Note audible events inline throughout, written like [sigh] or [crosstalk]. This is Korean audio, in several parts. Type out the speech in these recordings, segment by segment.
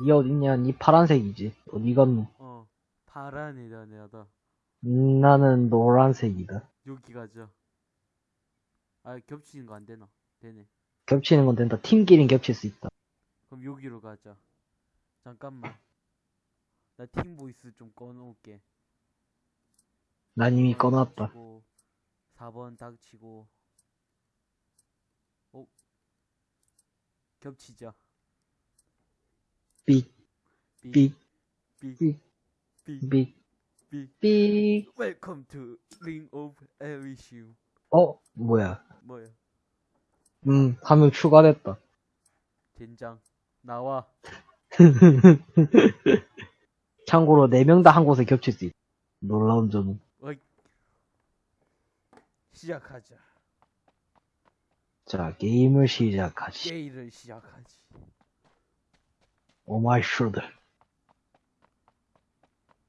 니 어딨냐? 니 파란색이지. 어디 갔노? 어 파란 애다 내다 음, 나는 노란색이다. 여기 가자 아 겹치는 거 안 되나 되네 겹치는 건 된다. 팀끼린 겹칠 수 있다. 그럼 여기로 가자 잠깐만 나 팀 voice 좀 꺼놓을게 난 이미 꺼놨다. 4번 닥치고 어 겹치자 삑, 삑, 삑, 삑, 삑. Welcome to Ring of. 어? 뭐야? 뭐야? 음, 한명 추가됐다. 된장 나와. [laughs] 참고로 네명다 한 곳에 겹칠 수 있다. 놀라운 점은. 어이. 시작하자. 자, 게임을 시작하지. 게임을 시작하지. 오마이 슈드.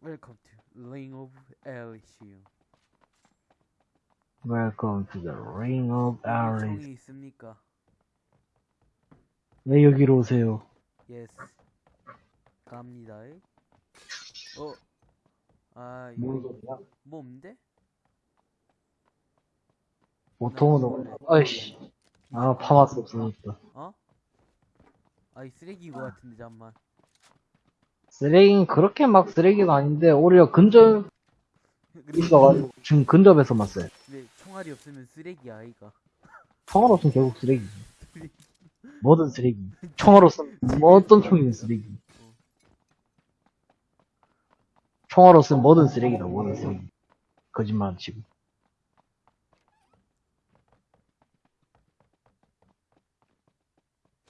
Welcome to Ring of Elysium. Welcome to the ring of. 총이 있습니까? 왜 여기로 오세요? Yes. 갑니다. 어. 아, 뭔 이거? 뭐 없는데? 보통은, 아이씨. 아, 파마스 없으니까. 어? 아이 쓰레기인 것 같은데 잠만. 쓰레기는 그렇게 막 쓰레기가 아닌데, 오히려 근접 있어가지고, [laughs] 지금 근접에서만 써요. 왜 총알이 없으면 쓰레기야 아이가. 총알 없으면 결국 쓰레기지. 뭐든 쓰레기. 총알 없으면 뭐 어떤 총이든 쓰레기. 총알 없으면 뭐든 쓰레기다, 뭐든 쓰레기. 거짓말 안 치고.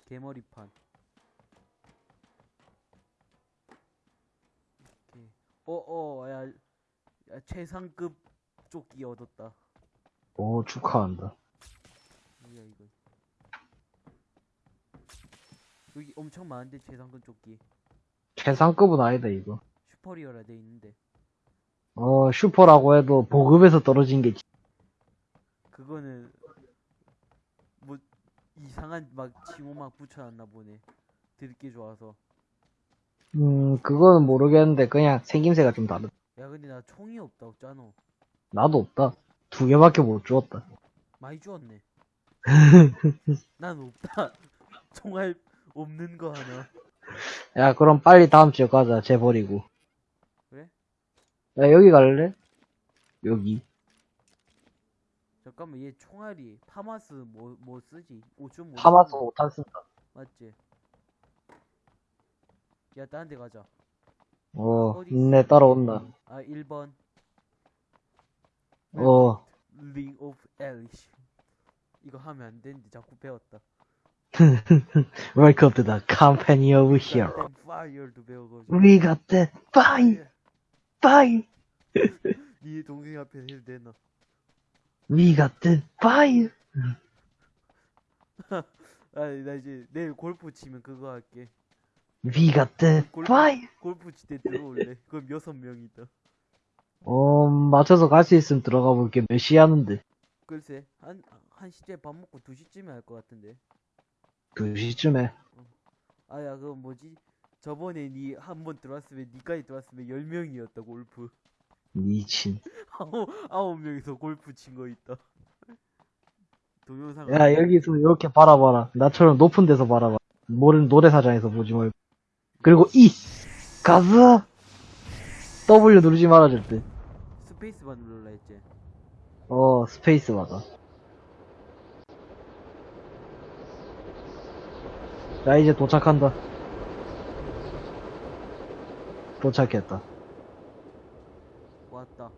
개머리판. 오케이. 어, 어, 야, 야, 최상급 조끼 얻었다. 오, 축하한다. 뭐야, 이거. 여기 엄청 많은데, 최상급 조끼. 최상급은 아니다, 이거. 슈퍼리어라 돼 있는데. 어, 슈퍼라고 해도 보급에서 떨어진 게, 그거는, 뭐, 이상한 막 징호 막 붙여놨나 보네. 들게 좋아서. 음, 그거는 모르겠는데, 그냥 생김새가 좀 다르다. 야, 근데 나 총이 없다, 없잖아. 나도 없다. 두 개밖에 못 주었다. 많이 주었네. [laughs] 난 없다. [laughs] 총알 없는 거 하나. 야, 그럼 빨리 다음 주에 가자, 쟤 버리고. 그래? 야, 여기 갈래? 여기. 잠깐만 얘 총알이 파마스 뭐 뭐 쓰지? 5.5 파마스 5탄 쓴다. 맞지? 야 다른 데 가자 어, 어디 네, 따라온다. 아 1번 어, Ring of Elish 이거 하면 안 되는데 자꾸 배웠다 welcome to the company of hero. 배워가지고 We got that fire, fire. 네 동생 앞에 해도 되나 We got that fire. 아니 나 이제 내일 골프 치면 그거 할게 Got that 골프, 때 들어올래 그럼 여섯 명이다 어, 맞춰서 갈 수 있으면 들어가 볼게. 몇 시 하는데? 글쎄 한, 한 시쯤에 밥 먹고 두 시쯤에 할 것 같은데 2시쯤에. 아야 그거 뭐지 저번에 니 한 번 들어왔으면 니까지 들어왔으면 열 명이었다 골프 미친. [laughs] 아홉 아홉 명이서 골프 친 거 있다 동영상 야, 여기서 이렇게 바라봐라. 나처럼 높은 데서 바라봐. 모르는 노래사장에서 보지 말고. 그리고 E! 가즈! W 누르지 말아, 절대. 스페이스바 눌러라 했지 어, 스페이스 맞아. 자, 이제 도착한다. 도착했다. 왔다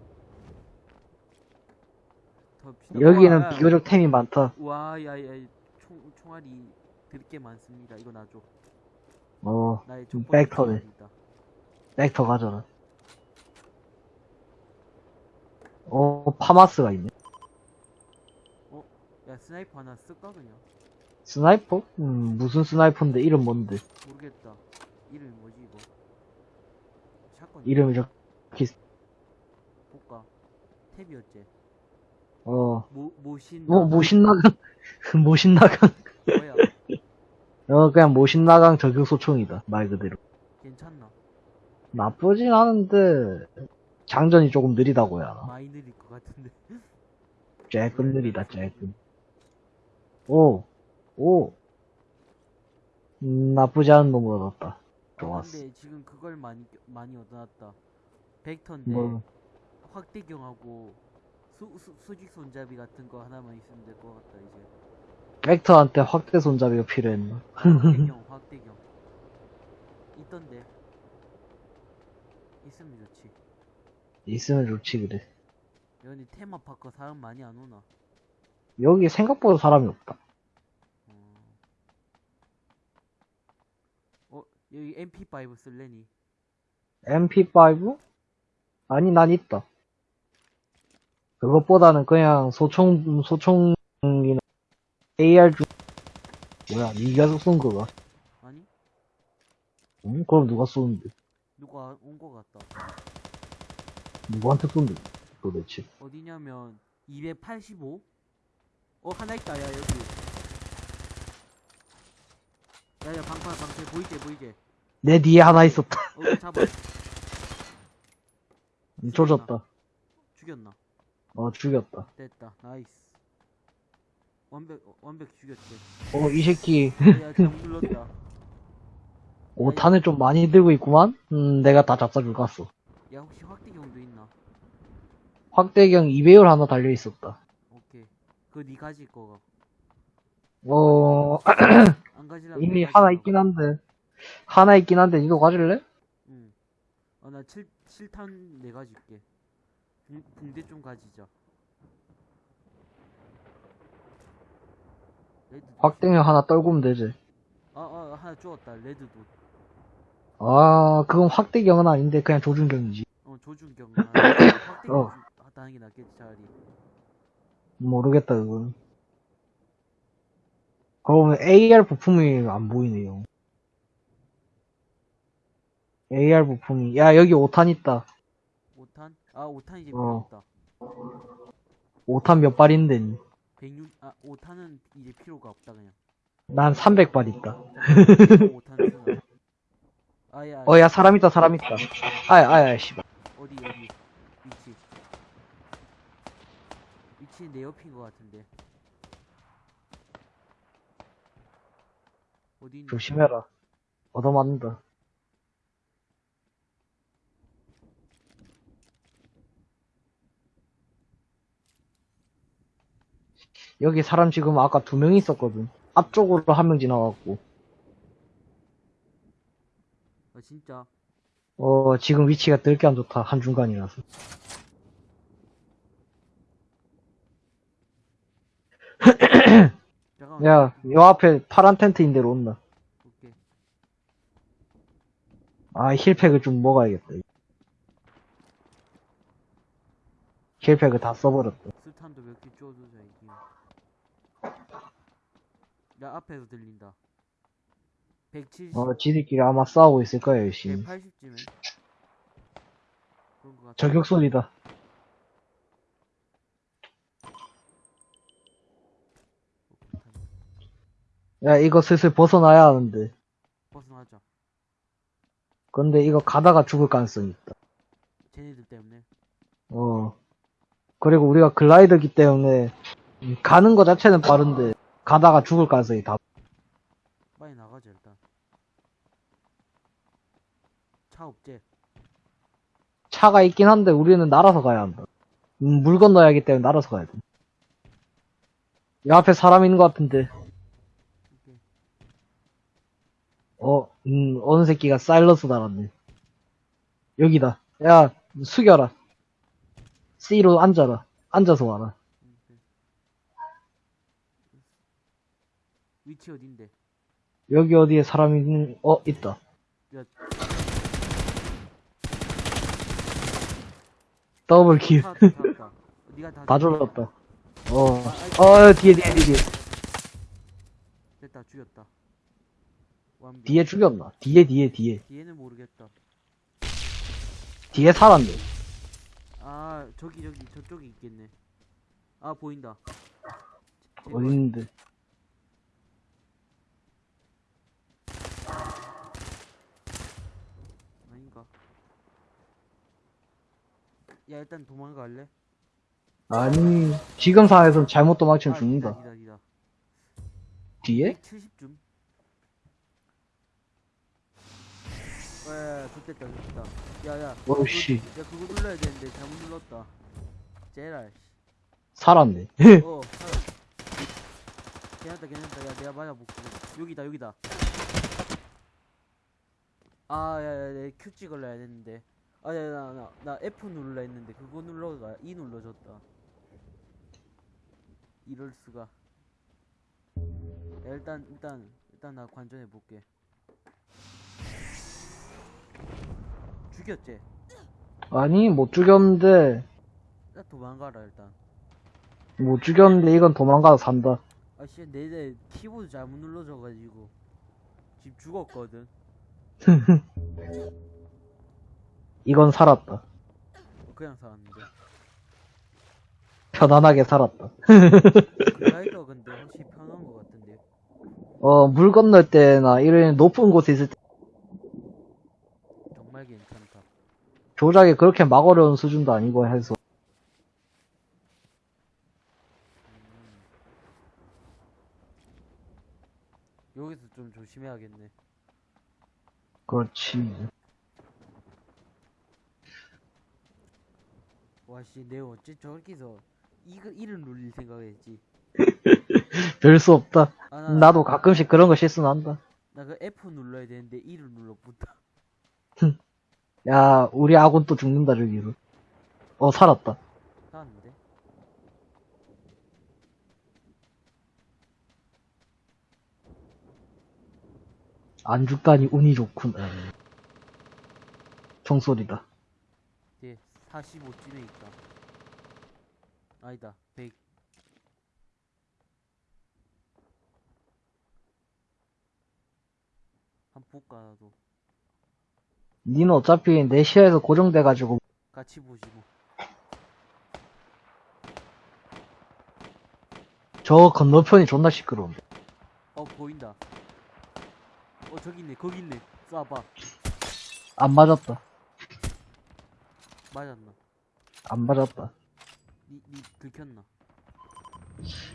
더 여기는 와, 비교적 템이 많다. 와 야 야 총 총알이 드럽게 많습니다 이거 놔줘 어, 좀 벡터네. 벡터 가져라. 어, 파마스가 있네. 야 sniper 하나 쓸까 그냥 Sniper? 음, 무슨 sniper인데 이름 뭔데? 모르겠다 이름이 뭐지 이거 shotgun 이름이 저기, 볼까 탭이었지 어, 모 모신 뭐, 모신나강? [laughs] 모신나강? 뭐야 어, 그냥 모신나강 저격소총이다. 말 그대로. 괜찮나? 나쁘진 않은데, 장전이 조금 느리다고 해야 하나. 많이 느릴 것 같은데. [laughs] 쬐끔 느리다, 쬐끔. 오, 오. 음, 나쁘지 않은 놈을 얻었다. 좋았어. 근데 지금 그걸 많이 많이 얻어놨다. 벡터인데 뭐, 확대경하고 수, 수, 수직 손잡이 같은 거 하나만 있으면 될 것 같다 이제. 벡터한테 확대 손잡이가 필요했나? 확대경 확대경 있던데 있으면 좋지. 있으면 좋지, 그래. 여기 테마파크 사람 많이 안 오나? 여기 생각보다 사람이 없다. 어 여기 MP5 쓸래니? MP5? 아니, 난 있다. 그것보다는 그냥 소총, 소총이나 AR 중, 뭐야, 니가 쏜 거가? 아니 응? 그럼 누가 쏘는데? 누가 온 거 같다. 누구한테 쏜데? 도대체. 어디냐면 285? 어 하나 있다 야 여기 야야 방파 방패 보이제 보이제 내 뒤에 하나 있었다. 어 잡아 조졌다. 죽였나 어, 죽였다. 됐다 nice 완벽 어, 완벽히 죽였지 어, 이 새끼, 야 눌렀다 5탄을 [laughs] 좀 많이 들고 있구만? 음, 내가 다 잡사줄 갔어. 야 혹시 확대경도 있나 확대경 2배율 하나 달려 있었다. 오케이 그거 니 가질 거가 어, 안 가지려면 이미 내 하나 있긴 한데. 하나 있긴 한데, 니도 가질래? 응. 어, 나 7, 7탄 내 가질게. 붕, 붕대 좀 가지자. 레드. 확대경 하나 떨구면 되지. 아, 아, 하나 주웠다. 레드도. 아, 그건 확대경은 아닌데, 그냥 조준경이지. 어, 조준경. 아, 확대경 어. 하는 게 낫겠지, 차라리. 모르겠다, 그건. 그러면 AR 부품이 안 보이네요. AR 부품이, 야, 여기 5탄 있다. 5탄? 아, 5탄 이제 어. 필요 없다. 5탄 몇 발인데, 니? 106, 아, 5탄은 이제 필요가 없다, 그냥. 난 300발 있다. 5탄 쓰나. 아, 야, 어, 야, 사람 있다, 사람 있다. 아야, 아야, 씨발. 어디, 어디. 위치. 위치 내 옆인 것 같은데. 어디 있나? 조심해라. 얻어맞는다. 여기 사람 지금 아까 두 명 있었거든. 앞쪽으로 한 명 지나갔고. 아, 진짜. 어, 지금 위치가 들게 안 좋다. 한 중간이라서. 잠깐만. 야, 요 앞에 파란 텐트인 데로 온다. 오케이. 아, 힐팩을 좀 먹어야겠다. 힐팩을 다 써버렸다. 술탄도 몇 개 쪼주자, 이게. 야, 앞에서 들린다. 170, 어, 지들끼리 아마 싸우고 있을 거야, 열심히. 180쯤에. 그런 것 같아. 저격 소리다. 야, 이거 슬슬 벗어나야 하는데. 벗어나자. 근데 이거 가다가 죽을 가능성이 있다. 쟤네들 때문에. 어. 그리고 우리가 글라이더기 때문에, 음, 가는 거 자체는 빠른데, 가다가 죽을 가능성이 다. 빨리 나가자, 일단. 차 없제? 차가 있긴 한데, 우리는 날아서 가야 한다. 음, 물 건너야 하기 때문에 날아서 가야 돼. 이 앞에 사람 있는 것 같은데. 어, 음, 어느 새끼가 사일러스 달았네. 여기다. 야, 숙여라. C로 앉아라. 앉아서 와라. 오케이. 위치 어딘데? 여기 어디에 사람이 있는, 어, 있다. 야, 더블킬. 차, 차, 차. 니가 다. [laughs] 다 죽였다. 졸랐다. 어, 어, 뒤에, 뒤에, 뒤에. 됐다, 죽였다. 완벽. 뒤에 죽였나? 뒤에, 뒤에, 뒤에. 뒤에는 모르겠다. 뒤에 살았네. 아, 저기, 저기, 저쪽에 있겠네. 아, 보인다. 있는데. 야 일단 도망갈래? 아니, 지금 상황에선 잘못 도망치면 아, 죽는다. 기다 기다 뒤에? 170쯤 야야야 좋됐다 좋됐다 야야 어우, 씨. 야 그거 눌러야 되는데 잘못 눌렀다 제랄 살았네. 어 살아. [laughs] 괜찮다 괜찮다 야 내가 맞아볼게 여기다 여기다 아 야야 내 큐 찍을라 해야 됐는데 아야 나 나 나 F 눌러 했는데 그거 눌러가 E 눌러줬다. 이럴 수가. 야 일단 일단 일단 나 관전해 볼게. 죽였지? 아니, 못 죽였는데, 나 도망가라 일단. 못 죽였는데 이건 도망가서 산다. 아씨 내내 키보드 잘못 눌러져가지고. 지금 죽었거든 [laughs] 이건 살았다. 어, 그냥 살았는데 편안하게 살았다. [laughs] 글라이더 근데 확실히 편한 것 같은데 어, 물 건널 때나 이런 높은 곳에 있을 때 정말 괜찮다 조작이 그렇게 막 어려운 수준도 아니고 해서. 음. 여기서 좀 조심해야겠네 그렇지. 와씨 내가 어째 저기서 이거 이름 눌릴 생각했지 [laughs] 별 수 없다. 아, 나, 나도 가끔씩 그런 거 실수 난다. 나 그 F 눌러야 되는데 E를 눌러붙다 [laughs] 야, 우리 아군 또 죽는다, 저기로. 어, 살았다. 살았는데 안 죽다니 운이 좋군. 총소리다. 뒤에 45쯤에 있다. 아니다 100한 볼까 나도? 니는 어차피 내 시야에서 고정돼가지고. 같이 보지 뭐 저 건너편이 존나 시끄러운데. 어 보인다. 어 저기 있네 거기 있네. 쏴봐. 안 맞았다. 맞았나 안 맞았다. 니, 니 들켰나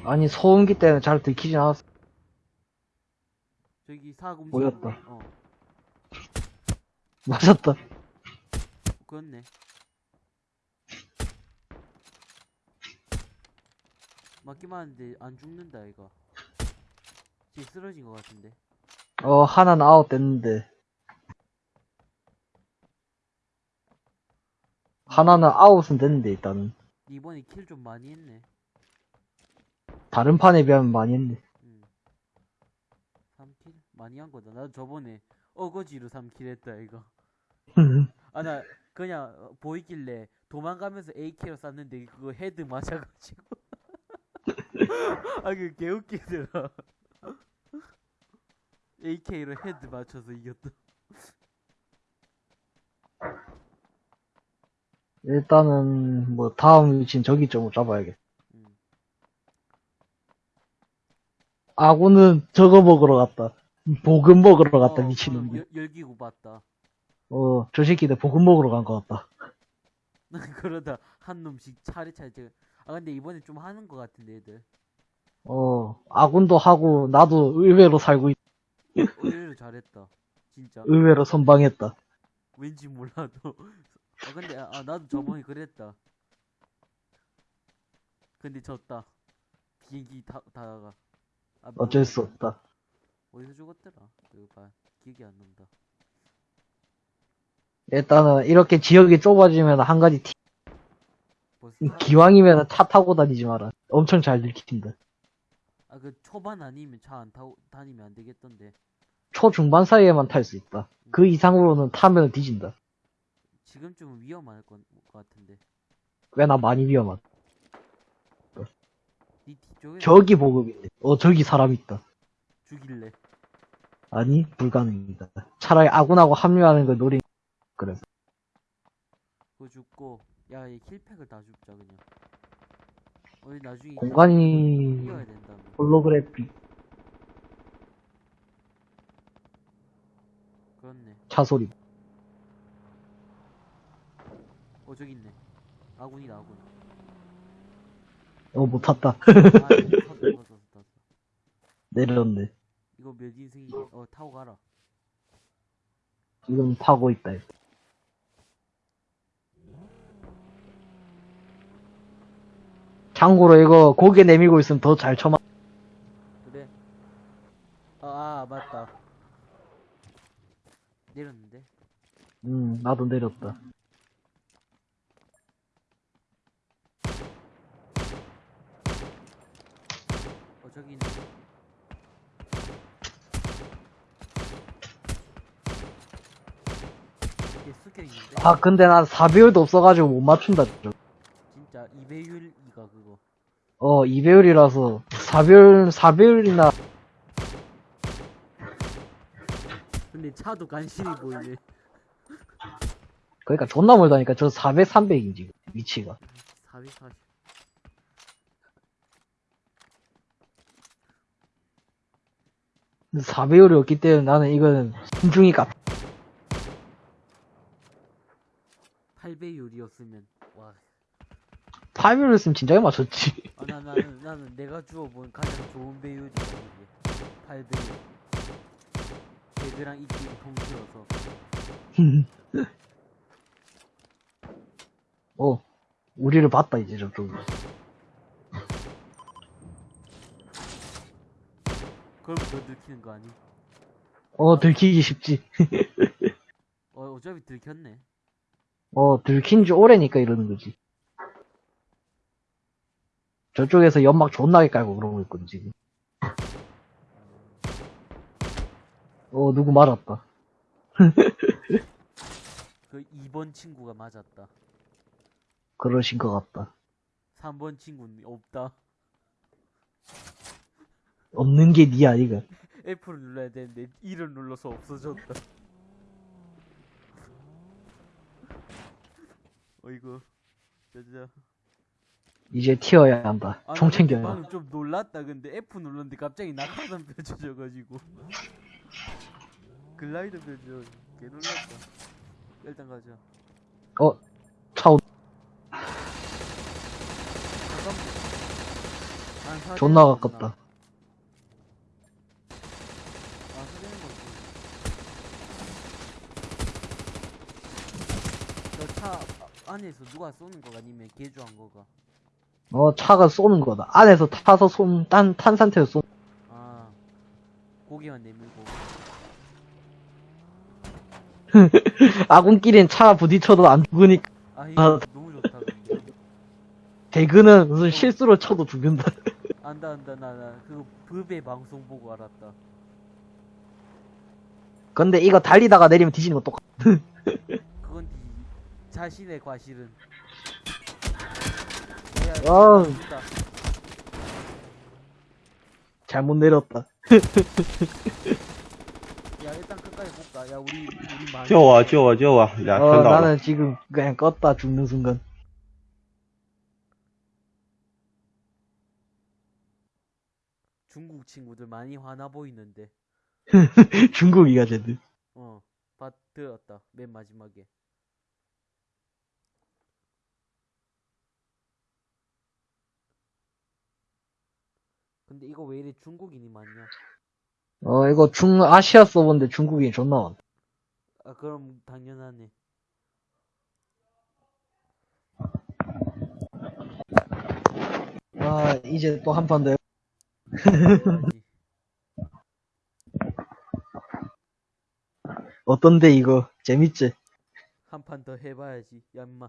아니, 소음기 때문에 잘 들키진 않았어. 저기 사공지 보였다. 어 [laughs] 맞았다. 그렇네 맞기만 하는데 안 죽는다 이거 지금 쓰러진 것 같은데 어, 하나는 아웃 됐는데. 하나는 아웃은 됐는데, 일단은. 이번에 kill 좀 많이 했네 다른 판에 비하면 많이 했네. 음. 3 kill? 많이 한 거다 나도 저번에 어거지로 3 kill 했다 이거 [laughs] 아 나 그냥 어, 보이길래 도망가면서 AK로 쐈는데 그거 헤드 맞아가지고 [laughs] 아 그 개웃기더라 [laughs] AK로 헤드 맞춰서 이겼다 일단은, 뭐, 다음 위치는 저기 쪽으로 잡아야겠. 음. 아군은 저거 먹으러 갔다. 보급 먹으러 갔다, 어, 미친놈이. 어, 열- 열기구 봤다 어, 저 새끼들 보급 먹으러 간 것 같다. [laughs] 그러다 한 놈씩 차례차례 제가 아 근데 이번에 좀 하는 것 같은데 애들 어, 아군도 하고, 나도 의외로 살고, 있, 의외로 잘했다 진짜 의외로 선방했다. 왠지 몰라도 아 근데 아, 아, 나도 저번에 그랬다 근데 졌다 비행기 타, 타다가 아, 어쩔 수 없다. 어디서 죽었더라 이거 봐 기억이 안 난다 일단은, 이렇게 지역이 좁아지면 한 가지 티, 벌써 기왕이면 차 타고 다니지 마라. 엄청 잘 들킨다. 아 그 초반 아니면 차 안 타고 다니면 안 되겠던데 초중반 사이에만 탈 수 있다. 그 이상으로는 타면 뒤진다. 지금쯤은 위험할 것 같은데 꽤나 많이 위험하다. 니 뒤쪽에 저기 보급인데. 어, 저기 사람 있다. 죽일래 아니, 불가능이다. 차라리 아군하고 합류하는 걸 노린, 그래서. 그거 죽고 야얘 힐팩을 다 줍자 그냥 어디 나중에 공간이, 이어야 홀로그래픽, 그렇네 차 소리. 어 저기 있네 아군이다 아군 어, 못 탔다. 아 탔어 탔어 탔어 내렸네. 이거 몇 인승이지 어 타고 가라 지금 타고 있다. 이거. 참고로 이거 고개 내밀고 있으면 더 잘 쳐맞, 그래 아, 아 맞다 내렸는데 음, 나도 내렸다. 저기 있네 아, 근데 난 4배율도 없어가지고 못 맞춘다. 진짜. 진짜 2배율이가 그거. 어, 2배율이라서. 4배율, 4배율이나. 근데 차도 간신히 보이네. 그러니까 존나 멀다니까. 저 400, 300인지 위치가. 440 4배율이 없기 때문에 나는 이거는 신중히 값. 8배율이었으면 와 8배율 있으면 진작에 맞췄지. 아, 나, 나는, 나는 내가 주워본 가장 좋은 배율이야, 이게. 8배율. 걔들랑 입김이 통틀어서. 어, 우리를 봤다 이제 저쪽. 그럼부터 들키는 거 아니? 어, 들키기 쉽지. [laughs] 어, 어차피 들켰네. 어, 들킨 지 오래니까 이러는 거지. 저쪽에서 연막 존나게 깔고 그러고 있거든, 지금. 어, 누구 맞았다. [laughs] 그 2번 친구가 맞았다. 그러신 것 같다. 3번 친구는 없다. 없는 게 니야, 이거. F를 눌러야 되는데, 1을 눌러서 없어졌다. 어이구. 진짜. 이제 튀어야 한다. 아, 총나 챙겨야 방금 좀 놀랐다. 근데 F 눌렀는데 갑자기 낙하산 펼쳐져가지고. 글라이더 펼쳐. 개 놀랐다. 일단 가자. 어, 차, 오- 잠깐만. 안 사대는 존나. 가깝다. 아, 사대는 거지. 저차 안에서 누가 쏘는 거가 아니면 개조한 거가. 어, 차가 쏘는 거다. 안에서 타서 쏜, 딴, 탄 상태에서 쏜. 아, 고개만 내밀고. [laughs] 아군끼리는 차 부딪혀도 안 죽으니까. 아, 이거 아. 너무 좋다. 대그는 무슨 실수로 쳐도 죽는다. 안다, 안다, 나, 나. 그거 브베 방송 보고 알았다. 근데 이거 달리다가 내리면 뒤지는 거 똑같아. [laughs] 자신의 과실은? 아 잘못 내렸다. 야 일단 끝까지 볼까? 야 우리 좋아 좋아 좋아 야 어, 나는 지금 그냥 껐다 죽는 순간. 중국 친구들 많이 화나 보이는데. [laughs] 중국이가 쟤들. 어받 들었다 맨 마지막에. 근데 이거 왜 이래 중국인이 많냐? 어, 이거 중, 아시아 서버인데 중국인이 존나 많다. 아, 그럼 당연하네. 아, 이제 또 한 판 더. 어떤데, 이거? 재밌지? 한 판 더 해봐야지, 야, 임마.